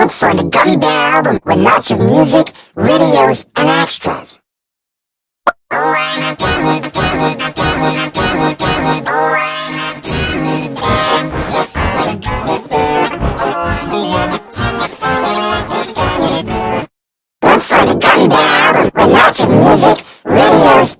Look for the Gummy Bear album with lots of music, videos, and extras. Oh, I'm a gummy, gummy, gummy, gummy, gummy, oh, I'm a gummy bear. A gummy. Oh, I'm a gummy bear. Look for the Gummy Bear album with lots of music, videos,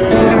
Look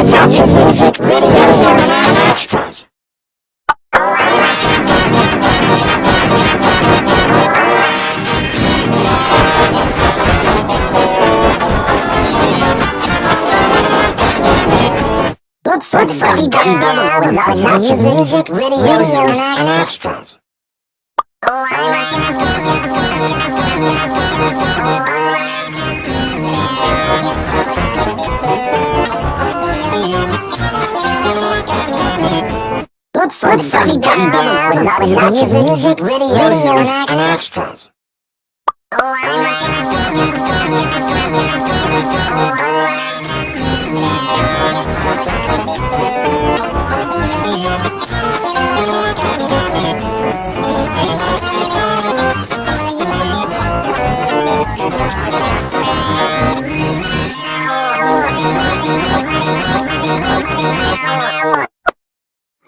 Look for the Gummy Bear album with lots of music, videos, and extras. Look for the Gummy Bear album with lots of music, videos, and extras. To This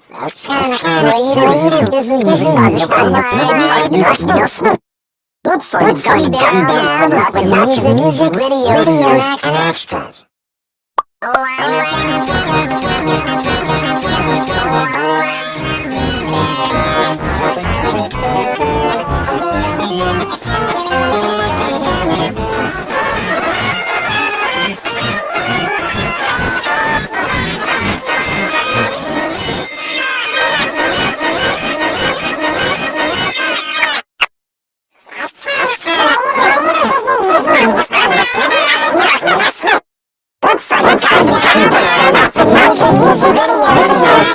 Look for the Gummy Bear album with lots of music, videos, and extras. Look for Lots of motion, movie, video, video.